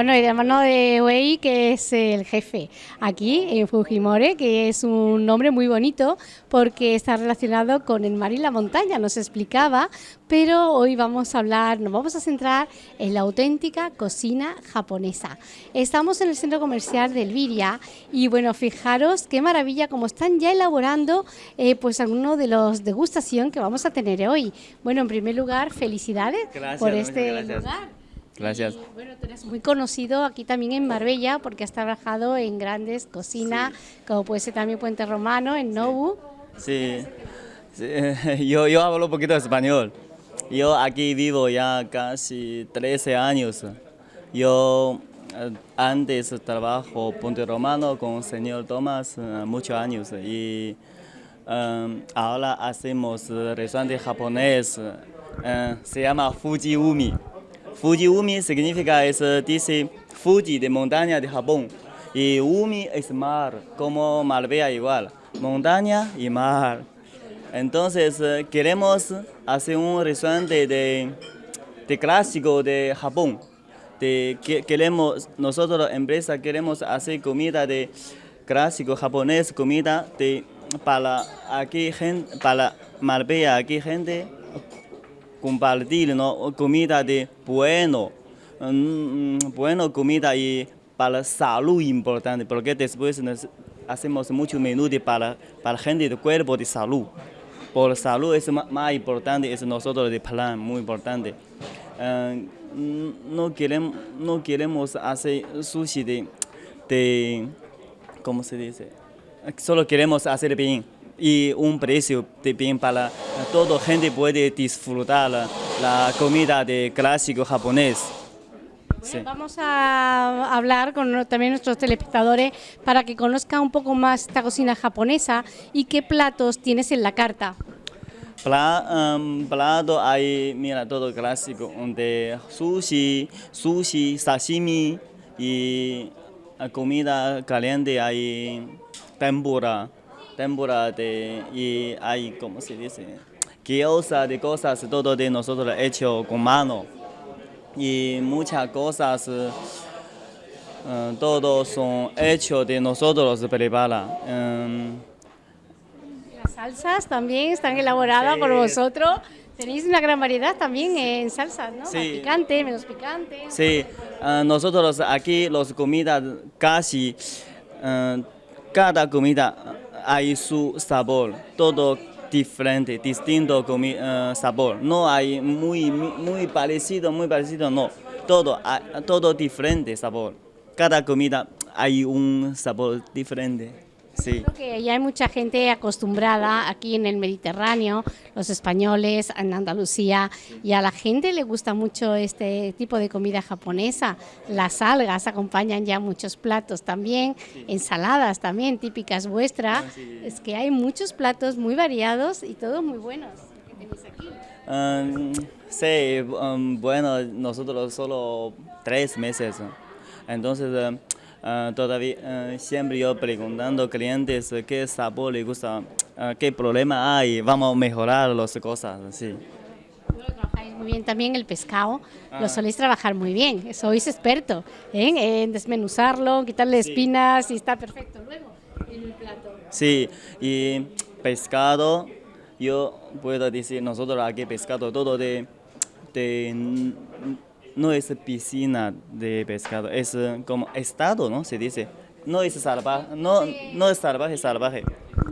Bueno, y de mano de Wei, que es el jefe aquí en Fujimori, que es un nombre muy bonito porque está relacionado con el mar y la montaña, nos explicaba, pero hoy vamos a hablar, nos vamos a centrar en la auténtica cocina japonesa. Estamos en el centro comercial de Elviria y bueno, fijaros qué maravilla como están ya elaborando eh, pues alguno de los degustación que vamos a tener hoy. Bueno, en primer lugar, felicidades por este lugar. Gracias. bueno, tú eres muy conocido aquí también en Marbella porque has trabajado en grandes cocinas, como puede ser también Puente Romano, en Nobu. Sí, Yo, yo hablo un poquito español. Yo aquí vivo ya casi 13 años. Yo eh, antes trabajo Puente Romano con el señor Tomás eh, muchos años y um, ahora hacemos restaurante japonés, se llama Fuji Umi. Fuji Umi significa, es, dice Fuji de montaña de Japón. Y Umi es mar, como Marbella igual, montaña y mar. Entonces queremos hacer un restaurante de, de clásico de Japón. De, que, queremos, nosotros, empresa, queremos hacer comida de clásico japonés, comida de, para aquí, gente, para Marbella, aquí gente compartir ¿no? comida de bueno, mm, bueno comida y para salud importante, porque después hacemos mucho menú para, para gente de cuerpo de salud. Por salud es más, importante, es nosotros de plan muy importante. Eh, no, queremos, no queremos hacer sushi de, de, ¿cómo se dice? Solo queremos hacer bien y un precio de bien para toda gente puede disfrutar la, comida de clásico japonés. Vamos a hablar con también nuestros telespectadores para que conozcan un poco más esta cocina japonesa y qué platos tienes en la carta. Um, plato hay, mira, todo clásico, de sushi, sushi, sashimi y comida caliente hay tempura tempura de, y hay, como se dice? Gyoza de cosas, todo de nosotros hecho con mano. Y muchas cosas, uh, todos son hechos de nosotros prepara. Um, Las salsas también están elaboradas por vosotros. Tenéis una gran variedad también en salsas, ¿no? Sí. picante, menos picante. Sí, nosotros aquí los comidas casi, cada comida hay su sabor, todo diferente, distinto uh, sabor. No hay muy, muy parecido, muy parecido, no. Todo, todo diferente sabor. Cada comida hay un sabor diferente. Sí. Creo que ya hay mucha gente acostumbrada aquí en el Mediterráneo, los españoles, en Andalucía, y a la gente le gusta mucho este tipo de comida japonesa. Las algas acompañan ya muchos platos también, ensaladas también típicas vuestras. Ah, es que hay muchos platos muy variados y todos muy buenos. ¿Qué tenéis aquí? Um, sí, um, bueno, nosotros solo tres meses. Entonces, um, Ah, todavía ah, siempre yo preguntando a clientes qué sabor les gusta, ah, qué problema hay, vamos a mejorar las cosas, sí. trabajáis muy bien también el pescado, lo soléis trabajar muy bien, sois experto ¿eh? en desmenuzarlo, quitarle espinas y está perfecto luego en el plato. Sí, y pescado, yo puedo decir, nosotros aquí pescado todo de, de no es piscina de pescado, es eh, como estado, ¿no? Se dice. No es salvaje, no, no es salvaje, salvaje.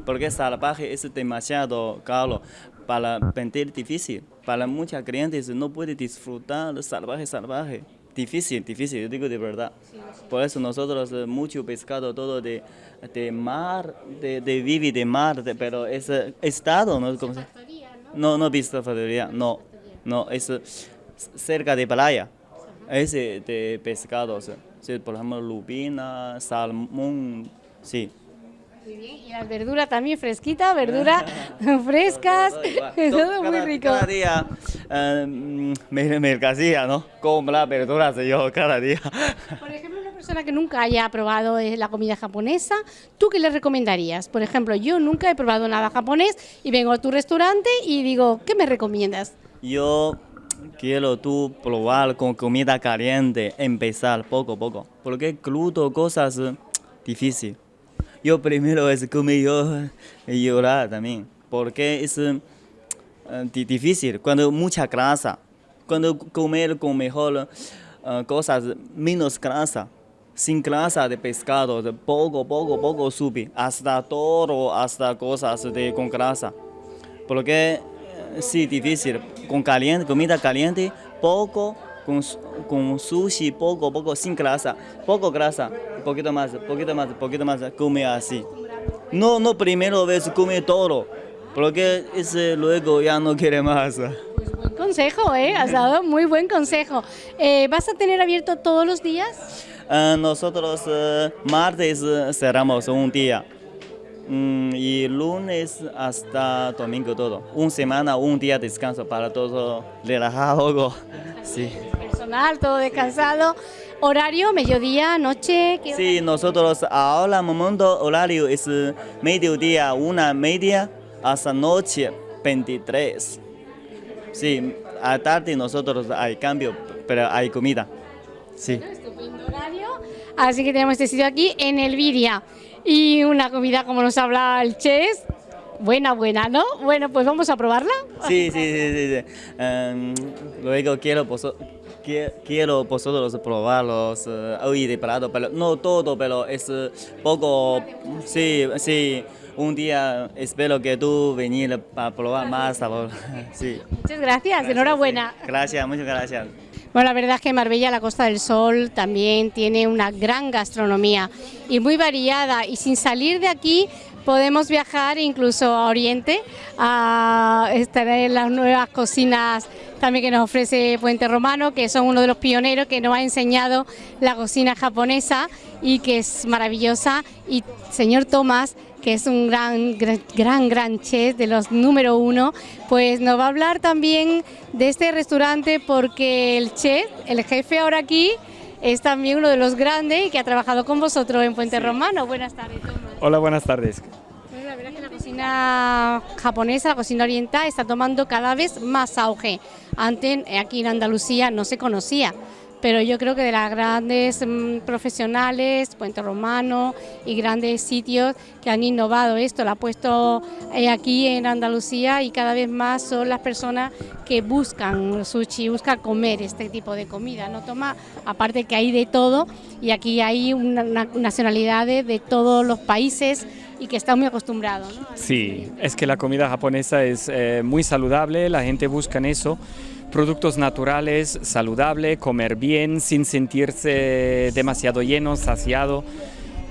Porque salvaje es demasiado caro para vender difícil. Para muchos clientes no puede disfrutar salvaje, salvaje. Difícil, difícil, yo digo de verdad. Por eso nosotros eh, mucho pescado todo de, de mar, de, de vivir de mar, pero es eh, estado, ¿no? ¿Cómo se? No, no factoría, no, no, es cerca de playa. Ese de pescados, por ejemplo, lubina, salmón, sí. Muy bien, y las verduras también fresquitas, verduras frescas, todo, muy rico. Cada día eh, mercancía, ¿no? Compra verduras yo cada día. Por ejemplo, una persona que nunca haya probado la comida japonesa, ¿tú qué le recomendarías? Por ejemplo, yo nunca he probado nada japonés y vengo a tu restaurante y digo, ¿qué me recomiendas? Yo quiero tú probar con comida caliente, empezar poco a poco. Porque crudo cosas difíciles. Yo primero es comer yo y llorar también. Porque es eh, difícil. Cuando mucha grasa. Cuando comer con mejor eh, cosas menos grasa. Sin grasa de pescado, poco, poco, poco sube. Hasta todo, hasta cosas de, con grasa. Porque sí, difícil. Con caliente, comida caliente, poco, con, con sushi, poco, poco, sin grasa, poco grasa, poquito más, poquito más, poquito más, come así. No, no primero vez come todo, porque ese luego ya no quiere más. Pues buen consejo, ¿eh? Has dado muy buen consejo. Eh, ¿Vas a tener abierto todos los días? Uh, nosotros uh, martes uh, cerramos un día. Mm, y lunes hasta domingo todo. Una semana, un día de descanso para todo relajado. Sí. Personal, todo descansado. ¿Horario, mediodía, noche? ¿Qué sí, nosotros ahora momento horario es mediodía, una media, hasta noche 23. Sí, a tarde nosotros hay cambio, pero hay comida. Sí. estupendo horario. Así que tenemos este sitio aquí en Elviria y una comida como nos habla el chef. Buena, buena, ¿no? Bueno, pues vamos a probarla. Sí, sí, sí, sí. Um, luego quiero, quiero vosotros probarlos uh, hoy de plato, pero no todo, pero es poco, sí, sí. Un día espero que tú venir para probar más sabor. Sí. Muchas gracias, enhorabuena. Gracias, muchas gracias. Bueno, la verdad es que Marbella, la Costa del Sol, también tiene una gran gastronomía y muy variada. Y sin salir de aquí podemos viajar incluso a Oriente, a estar en las nuevas cocinas también que nos ofrece Puente Romano, que son uno de los pioneros que nos ha enseñado la cocina japonesa y que es maravillosa. Y señor Tomás, que es un gran, gran, gran, chef de los número uno, pues nos va a hablar también de este restaurante porque el chef, el jefe ahora aquí, es también uno de los grandes y que ha trabajado con vosotros en Puente Romano. Buenas tardes, Tomás. Hola, buenas tardes. la verdad es que la cocina japonesa, la cocina oriental, está tomando cada vez más auge. Antes, aquí en Andalucía, no se conocía pero yo creo que de las grandes mm, profesionales, Puente Romano y grandes sitios que han innovado esto, lo ha puesto eh, aquí en Andalucía y cada vez más son las personas que buscan sushi, buscan comer este tipo de comida, no toma, aparte que hay de todo y aquí hay una, nacionalidades de todos los países y que están muy acostumbrados. Sí, es que la comida japonesa es eh, muy saludable, la gente busca en eso productos naturales, saludable, comer bien sin sentirse demasiado lleno, saciado.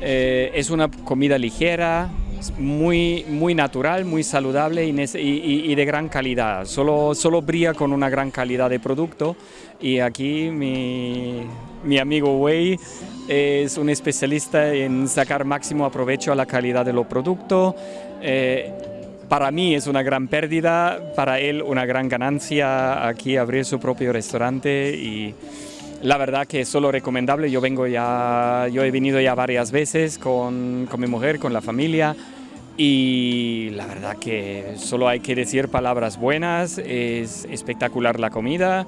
Eh, es una comida ligera, muy, muy natural, muy saludable y, de gran calidad. Solo, solo brilla con una gran calidad de producto y aquí mi, mi amigo Wei es un especialista en sacar máximo aprovecho a la calidad de los productos. Eh, para mí es una gran pérdida, para él una gran ganancia aquí abrir su propio restaurante la verdad que es solo recomendable. Yo vengo ya, yo he venido ya varias veces con, con mi mujer, con la familia y la verdad que solo hay que decir palabras buenas, es espectacular la comida,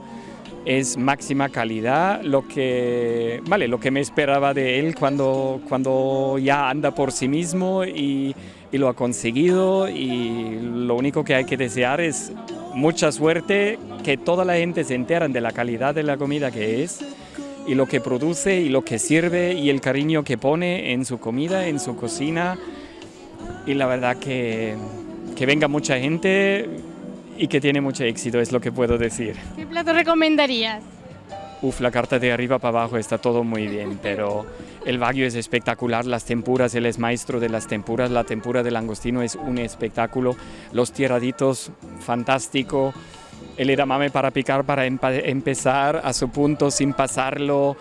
es máxima calidad, lo que, vale, lo que me esperaba de él cuando, cuando ya anda por sí mismo y y lo ha conseguido y lo único que hay que desear es mucha suerte, que toda la gente se enteran de la calidad de la comida que es y lo que produce y lo que sirve y el cariño que pone en su comida, en su cocina y la verdad que, que venga mucha gente y que tiene mucho éxito es lo que puedo decir. ¿Qué plato recomendarías? Uf, la carta de arriba para abajo está todo muy bien, pero el Wagyu es espectacular, las tempuras, él es maestro de las tempuras, la tempura del langostino es un espectáculo, los tierraditos, fantástico, el edamame para picar, para empezar a su punto sin pasarlo,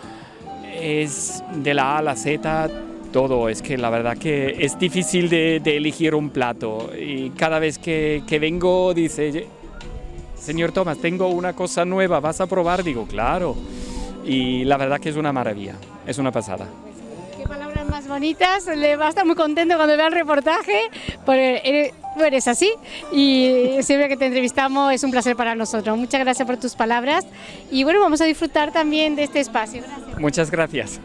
es de la A a la Z, todo, es que la verdad que es difícil de, elegir un plato y cada vez que vengo dice, señor Tomás, tengo una cosa nueva, ¿vas a probar? Digo, claro. Y la verdad que es una maravilla, es una pasada. Qué palabras más bonitas, le va a estar muy contento cuando vea el reportaje, porque Bueno, es así y siempre que te entrevistamos es un placer para nosotros. Muchas gracias por tus palabras y bueno, vamos a disfrutar también de este espacio. Muchas gracias.